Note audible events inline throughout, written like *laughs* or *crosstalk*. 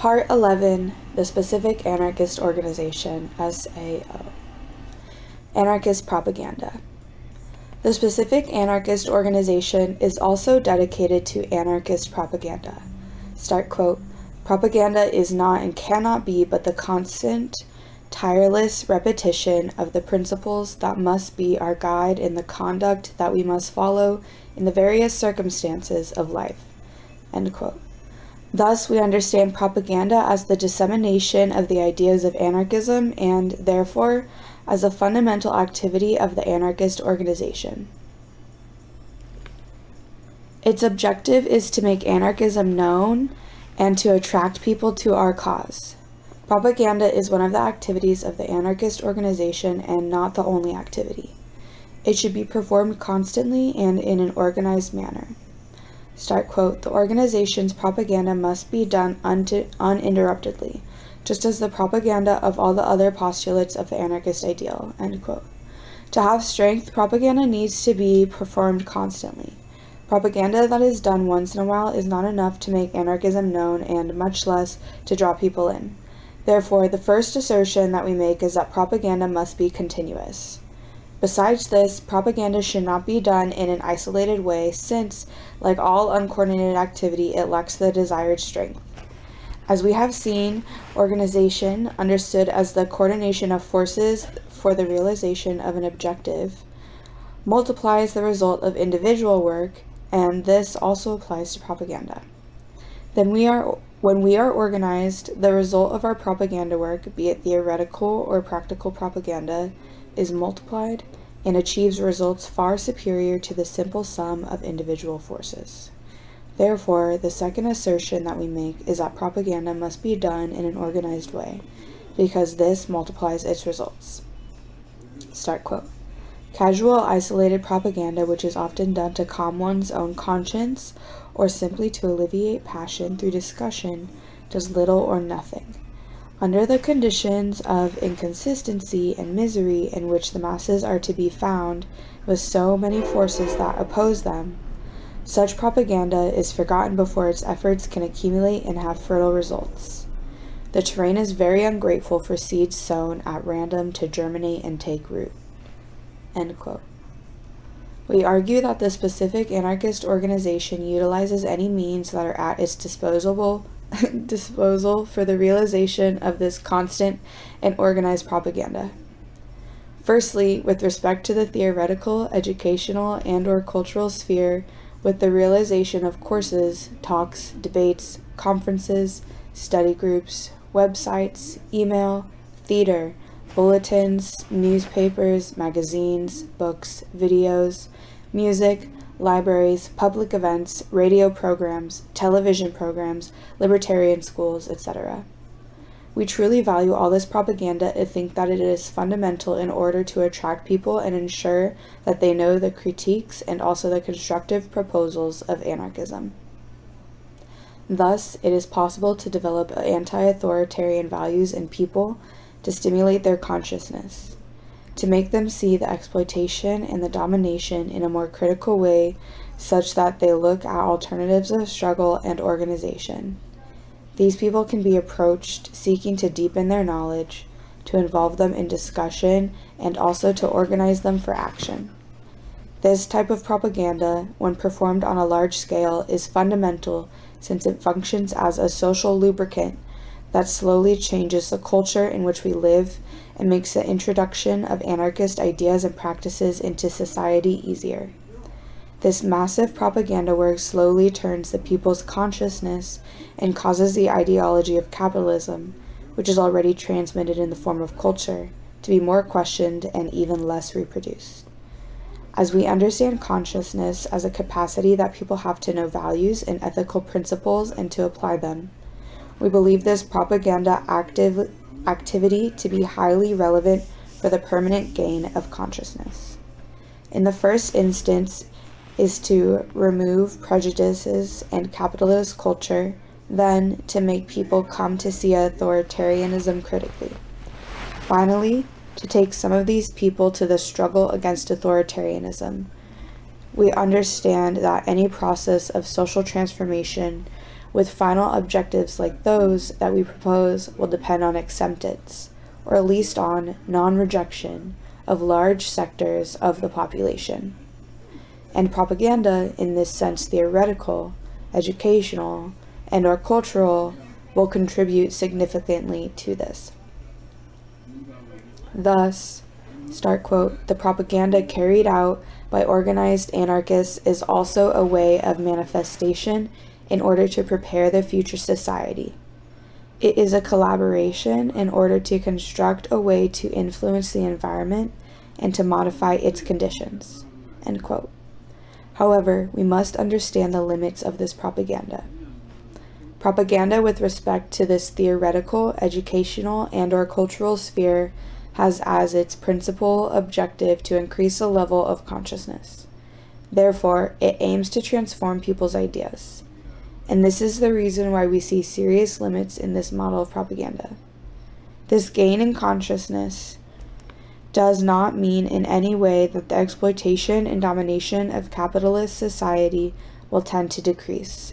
Part 11 The Specific Anarchist Organization, SAO. Anarchist Propaganda. The Specific Anarchist Organization is also dedicated to anarchist propaganda. Start quote Propaganda is not and cannot be but the constant, tireless repetition of the principles that must be our guide in the conduct that we must follow in the various circumstances of life. End quote. Thus, we understand propaganda as the dissemination of the ideas of anarchism and, therefore, as a fundamental activity of the anarchist organization. Its objective is to make anarchism known and to attract people to our cause. Propaganda is one of the activities of the anarchist organization and not the only activity. It should be performed constantly and in an organized manner. Start quote, the organization's propaganda must be done uninterruptedly, just as the propaganda of all the other postulates of the anarchist ideal, end quote. To have strength, propaganda needs to be performed constantly. Propaganda that is done once in a while is not enough to make anarchism known and much less to draw people in. Therefore, the first assertion that we make is that propaganda must be continuous. Besides this, propaganda should not be done in an isolated way since, like all uncoordinated activity, it lacks the desired strength. As we have seen, organization, understood as the coordination of forces for the realization of an objective, multiplies the result of individual work, and this also applies to propaganda. Then we are when we are organized, the result of our propaganda work, be it theoretical or practical propaganda, is multiplied and achieves results far superior to the simple sum of individual forces. Therefore, the second assertion that we make is that propaganda must be done in an organized way, because this multiplies its results. Start quote. Casual, isolated propaganda, which is often done to calm one's own conscience or simply to alleviate passion through discussion, does little or nothing. Under the conditions of inconsistency and misery in which the masses are to be found, with so many forces that oppose them, such propaganda is forgotten before its efforts can accumulate and have fertile results. The terrain is very ungrateful for seeds sown at random to germinate and take root. We argue that the specific anarchist organization utilizes any means that are at its disposable *laughs* disposal for the realization of this constant and organized propaganda. Firstly, with respect to the theoretical, educational, and or cultural sphere, with the realization of courses, talks, debates, conferences, study groups, websites, email, theater, bulletins, newspapers, magazines, books, videos, music, libraries, public events, radio programs, television programs, libertarian schools, etc. We truly value all this propaganda and think that it is fundamental in order to attract people and ensure that they know the critiques and also the constructive proposals of anarchism. Thus, it is possible to develop anti-authoritarian values in people to stimulate their consciousness, to make them see the exploitation and the domination in a more critical way such that they look at alternatives of struggle and organization. These people can be approached seeking to deepen their knowledge, to involve them in discussion, and also to organize them for action. This type of propaganda, when performed on a large scale, is fundamental since it functions as a social lubricant that slowly changes the culture in which we live and makes the introduction of anarchist ideas and practices into society easier. This massive propaganda work slowly turns the people's consciousness and causes the ideology of capitalism, which is already transmitted in the form of culture, to be more questioned and even less reproduced. As we understand consciousness as a capacity that people have to know values and ethical principles and to apply them, we believe this propaganda active activity to be highly relevant for the permanent gain of consciousness. In the first instance, is to remove prejudices and capitalist culture, then to make people come to see authoritarianism critically. Finally, to take some of these people to the struggle against authoritarianism. We understand that any process of social transformation with final objectives like those that we propose will depend on acceptance, or at least on non rejection, of large sectors of the population. And propaganda, in this sense theoretical, educational, and or cultural, will contribute significantly to this. Thus, start quote, the propaganda carried out by organized anarchists is also a way of manifestation in order to prepare the future society. It is a collaboration in order to construct a way to influence the environment and to modify its conditions. However, we must understand the limits of this propaganda. Propaganda with respect to this theoretical, educational, and or cultural sphere has as its principal objective to increase the level of consciousness. Therefore, it aims to transform people's ideas. And this is the reason why we see serious limits in this model of propaganda. This gain in consciousness does not mean in any way that the exploitation and domination of capitalist society will tend to decrease.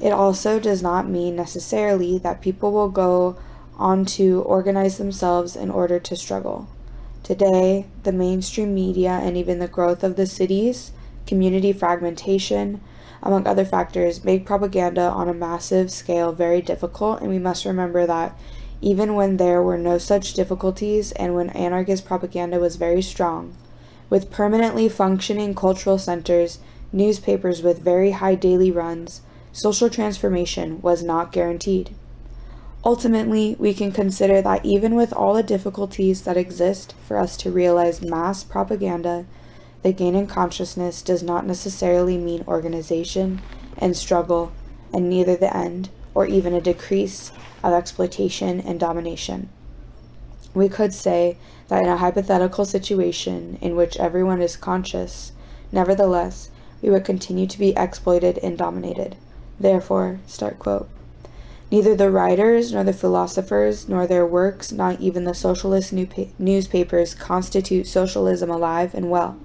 It also does not mean necessarily that people will go on to organize themselves in order to struggle. Today, the mainstream media and even the growth of the cities, community fragmentation, among other factors, make propaganda on a massive scale very difficult, and we must remember that even when there were no such difficulties and when anarchist propaganda was very strong, with permanently functioning cultural centers, newspapers with very high daily runs, social transformation was not guaranteed. Ultimately, we can consider that even with all the difficulties that exist for us to realize mass propaganda, the gain in consciousness does not necessarily mean organization and struggle, and neither the end or even a decrease of exploitation and domination. We could say that in a hypothetical situation in which everyone is conscious, nevertheless, we would continue to be exploited and dominated. Therefore, start quote. Neither the writers, nor the philosophers, nor their works, not even the socialist newspapers, constitute socialism alive and well.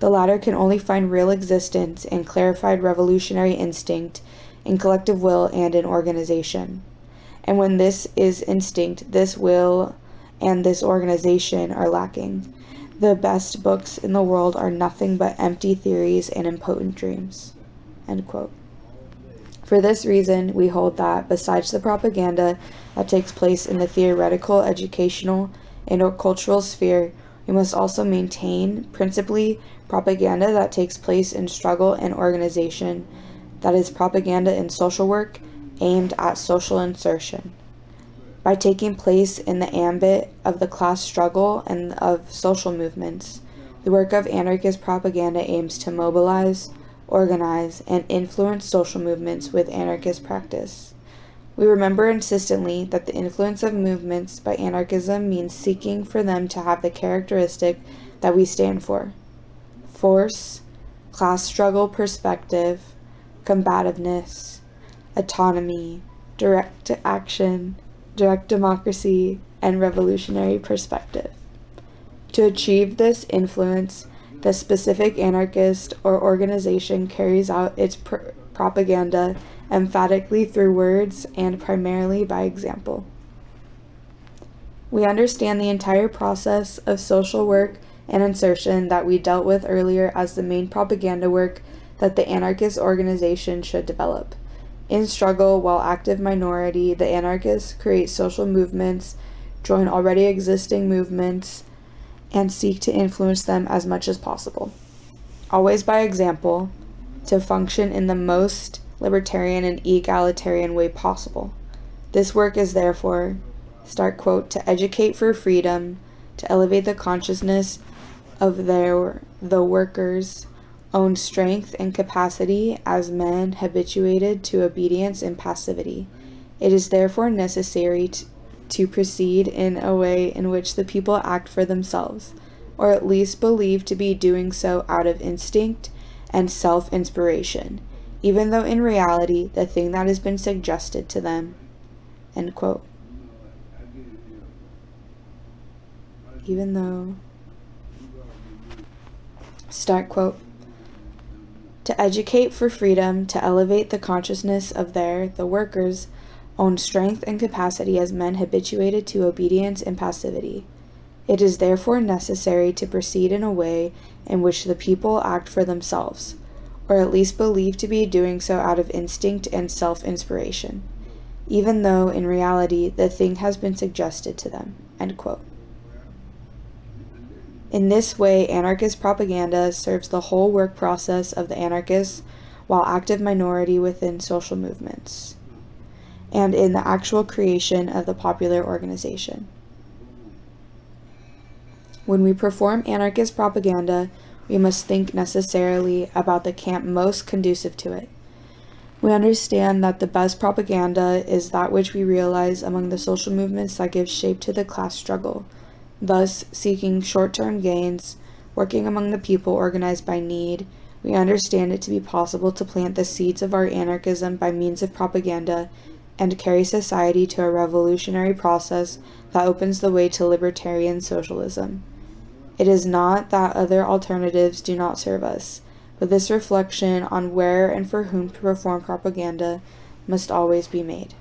The latter can only find real existence in clarified revolutionary instinct, in collective will, and in organization. And when this is instinct, this will and this organization are lacking. The best books in the world are nothing but empty theories and impotent dreams. For this reason, we hold that, besides the propaganda that takes place in the theoretical, educational, and or cultural sphere, we must also maintain, principally, propaganda that takes place in struggle and organization, that is, propaganda in social work aimed at social insertion. By taking place in the ambit of the class struggle and of social movements, the work of anarchist propaganda aims to mobilize, organize, and influence social movements with anarchist practice. We remember insistently that the influence of movements by anarchism means seeking for them to have the characteristic that we stand for force, class struggle perspective, combativeness, autonomy, direct action, direct democracy, and revolutionary perspective. To achieve this influence, the specific anarchist or organization carries out its pr propaganda emphatically through words and primarily by example. We understand the entire process of social work and insertion that we dealt with earlier as the main propaganda work that the anarchist organization should develop. In struggle, while active minority, the anarchists create social movements, join already existing movements, and seek to influence them as much as possible. Always by example, to function in the most libertarian and egalitarian way possible. This work is therefore, start quote, to educate for freedom, to elevate the consciousness of their the workers' own strength and capacity as men habituated to obedience and passivity. It is therefore necessary to, to proceed in a way in which the people act for themselves, or at least believe to be doing so out of instinct and self inspiration, even though in reality the thing that has been suggested to them. End quote. Even though. Start quote. to educate for freedom, to elevate the consciousness of their, the workers, own strength and capacity as men habituated to obedience and passivity. It is therefore necessary to proceed in a way in which the people act for themselves, or at least believe to be doing so out of instinct and self inspiration, even though in reality the thing has been suggested to them. In this way, anarchist propaganda serves the whole work process of the anarchists while active minority within social movements and in the actual creation of the popular organization. When we perform anarchist propaganda, we must think necessarily about the camp most conducive to it. We understand that the best propaganda is that which we realize among the social movements that give shape to the class struggle thus seeking short-term gains, working among the people organized by need, we understand it to be possible to plant the seeds of our anarchism by means of propaganda and carry society to a revolutionary process that opens the way to libertarian socialism. It is not that other alternatives do not serve us, but this reflection on where and for whom to perform propaganda must always be made.